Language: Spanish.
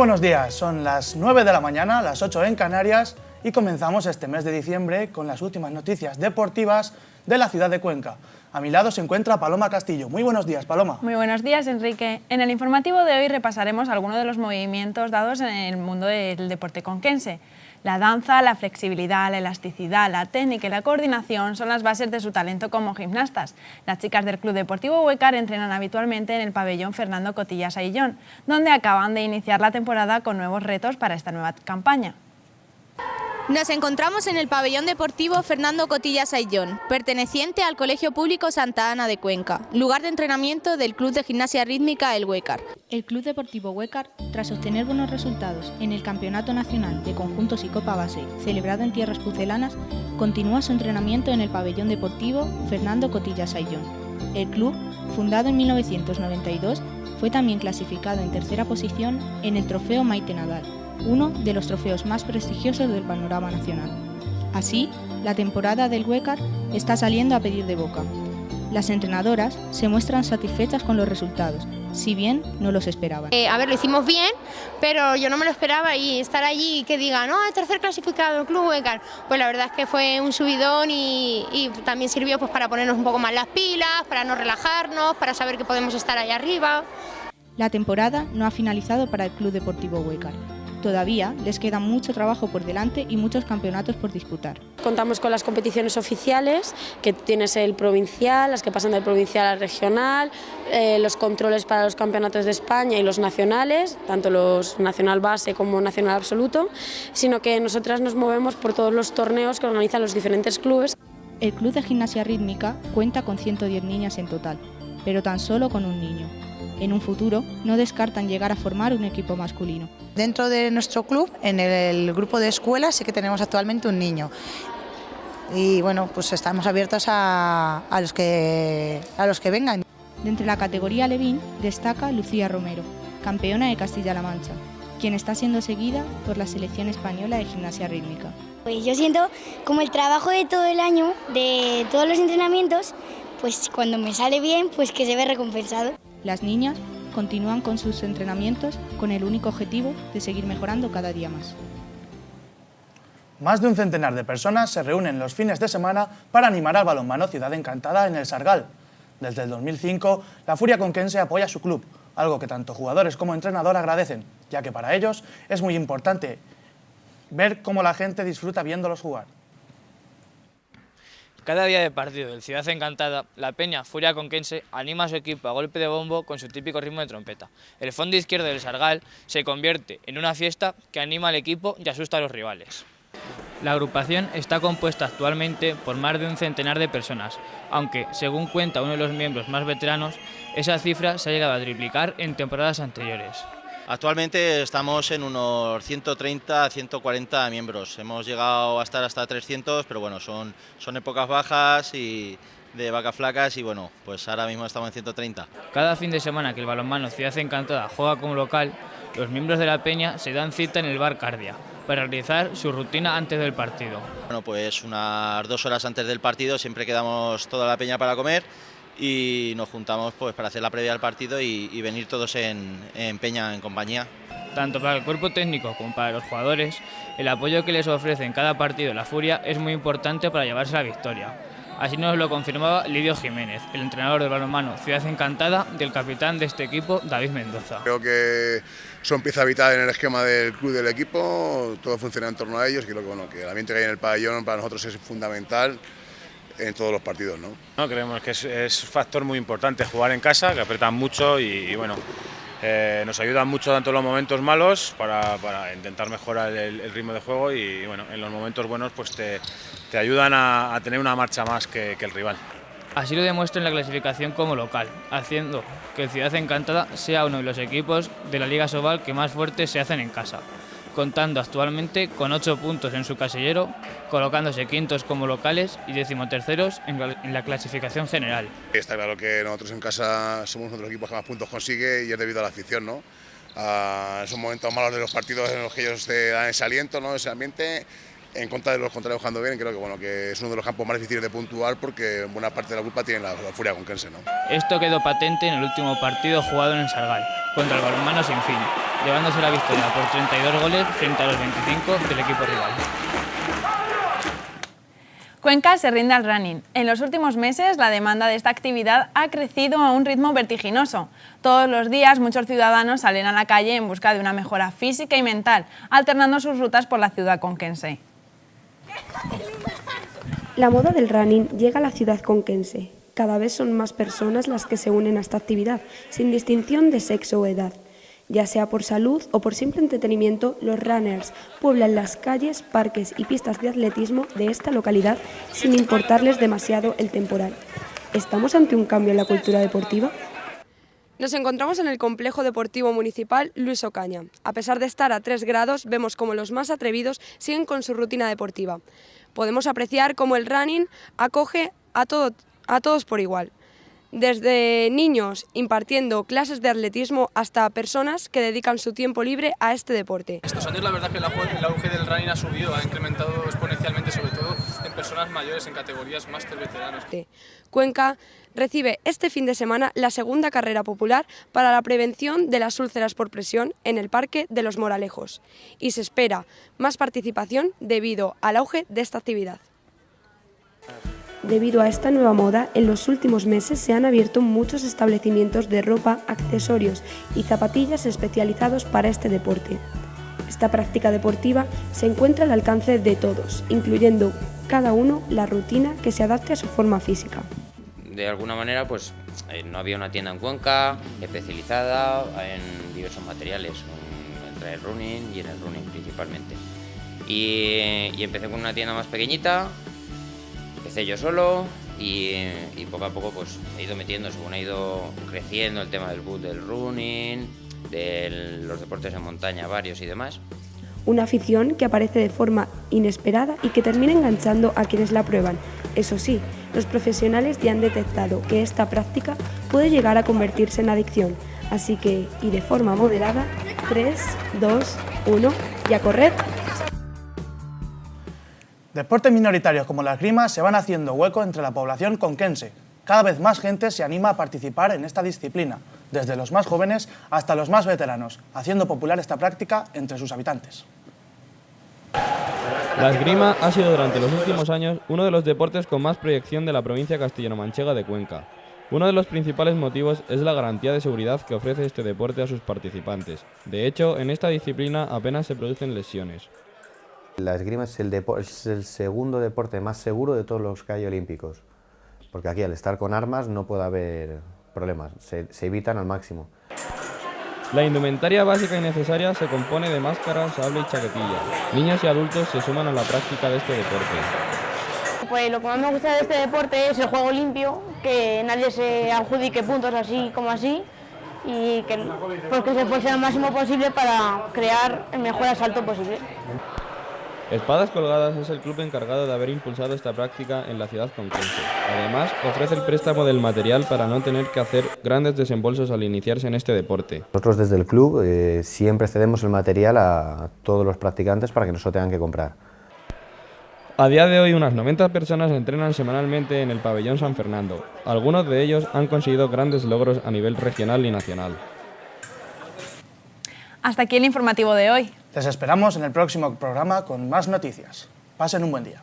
Buenos días, son las 9 de la mañana, las 8 en Canarias y comenzamos este mes de diciembre con las últimas noticias deportivas de la ciudad de Cuenca. A mi lado se encuentra Paloma Castillo. Muy buenos días, Paloma. Muy buenos días, Enrique. En el informativo de hoy repasaremos algunos de los movimientos dados en el mundo del deporte conquense. La danza, la flexibilidad, la elasticidad, la técnica y la coordinación son las bases de su talento como gimnastas. Las chicas del Club Deportivo Huecar entrenan habitualmente en el pabellón Fernando Cotillas Aillón, donde acaban de iniciar la temporada con nuevos retos para esta nueva campaña. Nos encontramos en el pabellón deportivo Fernando Cotillas Ayllón, perteneciente al Colegio Público Santa Ana de Cuenca, lugar de entrenamiento del Club de Gimnasia Rítmica El Huecar. El Club Deportivo Huecar, tras obtener buenos resultados en el Campeonato Nacional de Conjuntos y Copa Base, celebrado en tierras pucelanas, continúa su entrenamiento en el pabellón deportivo Fernando Cotillas Ayllón. El club, fundado en 1992, fue también clasificado en tercera posición en el Trofeo Maite Nadal, uno de los trofeos más prestigiosos del panorama nacional. Así, la temporada del Huecar está saliendo a pedir de boca. Las entrenadoras se muestran satisfechas con los resultados, si bien no los esperaban. Eh, a ver, lo hicimos bien, pero yo no me lo esperaba y estar allí y que digan, no, el tercer clasificado, el Club Huecar, pues la verdad es que fue un subidón y, y, también sirvió pues, para ponernos un poco más las pilas, para no relajarnos, para saber que podemos estar ahí arriba. La temporada no ha finalizado para el Club Deportivo Huecar. Todavía les queda mucho trabajo por delante y muchos campeonatos por disputar. Contamos con las competiciones oficiales, que tienes el provincial, las que pasan del provincial al regional, eh, los controles para los campeonatos de España y los nacionales, tanto los nacional base como nacional absoluto, sino que nosotras nos movemos por todos los torneos que organizan los diferentes clubes. El Club de Gimnasia Rítmica cuenta con 110 niñas en total, pero tan solo con un niño. En un futuro no descartan llegar a formar un equipo masculino. Dentro de nuestro club, en el grupo de escuelas, sí que tenemos actualmente un niño. Y bueno, pues estamos abiertos a, a los, que, a los que vengan. Dentro de la categoría Levín destaca Lucía Romero, campeona de Castilla-La Mancha, quien está siendo seguida por la selección española de gimnasia rítmica. Pues yo siento como el trabajo de todo el año, de todos los entrenamientos, pues cuando me sale bien, pues que se ve recompensado. Las niñas continúan con sus entrenamientos con el único objetivo de seguir mejorando cada día más. Más de un centenar de personas se reúnen los fines de semana para animar al balonmano Ciudad Encantada en el Sargal. Desde el 2005, la Furia Conquense apoya su club, algo que tanto jugadores como entrenador agradecen, ya que para ellos es muy importante ver cómo la gente disfruta viéndolos jugar. Cada día de partido del Ciudad Encantada, la Peña Furia Conquense anima a su equipo a golpe de bombo con su típico ritmo de trompeta. El fondo izquierdo del Sargal se convierte en una fiesta que anima al equipo y asusta a los rivales. La agrupación está compuesta actualmente por más de un centenar de personas, aunque, según cuenta uno de los miembros más veteranos, esa cifra se ha llegado a triplicar en temporadas anteriores. Actualmente estamos en unos 130 140 miembros. Hemos llegado a estar hasta 300, pero bueno, son, son épocas bajas y de vacas flacas y bueno, pues ahora mismo estamos en 130. Cada fin de semana que el balonmano Ciudad Encantada juega como local, los miembros de la peña se dan cita en el bar Cardia para realizar su rutina antes del partido. Bueno, pues unas dos horas antes del partido siempre quedamos toda la peña para comer y nos juntamos pues para hacer la previa al partido y, y venir todos en, en, peña, en compañía. Tanto para el cuerpo técnico como para los jugadores, el apoyo que les ofrece en cada partido la Furia es muy importante para llevarse la victoria. Así nos lo confirmaba Lidio Jiménez, el entrenador del balonmano Ciudad Encantada del capitán de este equipo, David Mendoza. Creo que son pieza vital en el esquema del club del equipo, todo funciona en torno a ellos y creo que, bueno, que el ambiente que hay en el pabellón para nosotros es fundamental en todos los partidos. ¿no? no creemos que es, es, un factor muy importante jugar en casa, que apretan mucho y, y bueno, eh, nos ayudan mucho tanto en los momentos malos para, para intentar mejorar el, el, ritmo de juego y bueno, en los momentos buenos pues te, te ayudan a, a, tener una marcha más que, que el rival. Así lo demuestra en la clasificación como local, haciendo que el Ciudad Encantada sea uno de los equipos de la Liga Sobal que más fuertes se hacen en casa contando actualmente con 8 puntos en su casillero, colocándose quintos como locales y decimoterceros en la clasificación general. Está claro que nosotros en casa somos uno de los equipos que más puntos consigue y es debido a la afición, ¿no? A esos momentos malos de los partidos en los que ellos dan ese aliento, ¿no? ese ambiente, en contra de los contrarios jugando bien, creo que, bueno, que es uno de los campos más difíciles de puntuar porque buena parte de la culpa tiene la, la furia conquense. ¿no? Esto quedó patente en el último partido jugado en el Sargal, contra el balonmano sin fin, llevándose la victoria por 32 goles frente a los 25 del equipo rival. Cuenca se rinde al running. En los últimos meses la demanda de esta actividad ha crecido a un ritmo vertiginoso. Todos los días muchos ciudadanos salen a la calle en busca de una mejora física y mental, alternando sus rutas por la ciudad conquense. La moda del running llega a la ciudad conquense. Cada vez son más personas las que se unen a esta actividad, sin distinción de sexo o edad. Ya sea por salud o por simple entretenimiento, los runners pueblan las calles, parques y pistas de atletismo de esta localidad sin importarles demasiado el temporal. ¿Estamos ante un cambio en la cultura deportiva? Nos encontramos en el complejo deportivo municipal Luis Ocaña. A pesar de estar a 3 grados, vemos como los más atrevidos siguen con su rutina deportiva. Podemos apreciar cómo el running acoge a, todo, a todos por igual desde niños impartiendo clases de atletismo hasta personas que dedican su tiempo libre a este deporte. Estos años la verdad que el auge del running ha subido, ha incrementado exponencialmente sobre todo en personas mayores en categorías máster veteranos. Cuenca recibe este fin de semana la segunda carrera popular para la prevención de las úlceras por presión en el Parque de los Moralejos y se espera más participación debido al auge de esta actividad. Debido a esta nueva moda, en los últimos meses se han abierto muchos establecimientos de ropa, accesorios y zapatillas especializados para este deporte. Esta práctica deportiva se encuentra al alcance de todos, incluyendo cada uno la rutina que se adapte a su forma física. De alguna manera, pues eh, no había una tienda en Cuenca especializada en diversos materiales, entre el running y en el running principalmente. Y, y empecé con una tienda más pequeñita, empecé yo solo y, poco a poco pues he ido metiendo, según ha ido creciendo el tema del boot, del running, de los deportes en montaña varios y demás. Una afición que aparece de forma inesperada y que termina enganchando a quienes la prueban. Eso sí, los profesionales ya han detectado que esta práctica puede llegar a convertirse en adicción. Así que, y de forma moderada, 3, 2, 1 y a Deportes minoritarios como la esgrima se van haciendo hueco entre la población conquense. Cada vez más gente se anima a participar en esta disciplina, desde los más jóvenes hasta los más veteranos, haciendo popular esta práctica entre sus habitantes. La esgrima ha sido durante los últimos años uno de los deportes con más proyección de la provincia castellano-manchega de Cuenca. Uno de los principales motivos es la garantía de seguridad que ofrece este deporte a sus participantes. De hecho, en esta disciplina apenas se producen lesiones. La esgrima es el, es el, segundo deporte más seguro de todos los que hay olímpicos, porque aquí al estar con armas no puede haber problemas, se, se evitan al máximo. La indumentaria básica y necesaria se compone de máscaras, sable y chaquetilla. Niños y adultos se suman a la práctica de este deporte. Pues lo que más me gusta de este deporte es el juego limpio, que nadie se adjudique puntos así como así, y que porque se esfuerce al máximo posible para crear el mejor asalto posible. Espadas Colgadas es el club encargado de haber impulsado esta práctica en la ciudad conquense. Además, ofrece el préstamo del material para no tener que hacer grandes desembolsos al iniciarse en este deporte. Nosotros desde el club eh, siempre cedemos el material a todos los practicantes para que no se lo tengan que comprar. A día de hoy unas 90 personas entrenan semanalmente en el pabellón San Fernando. Algunos de ellos han conseguido grandes logros a nivel regional y nacional. Hasta aquí el informativo de hoy. Les esperamos en el próximo programa con más noticias. Pasen un buen día.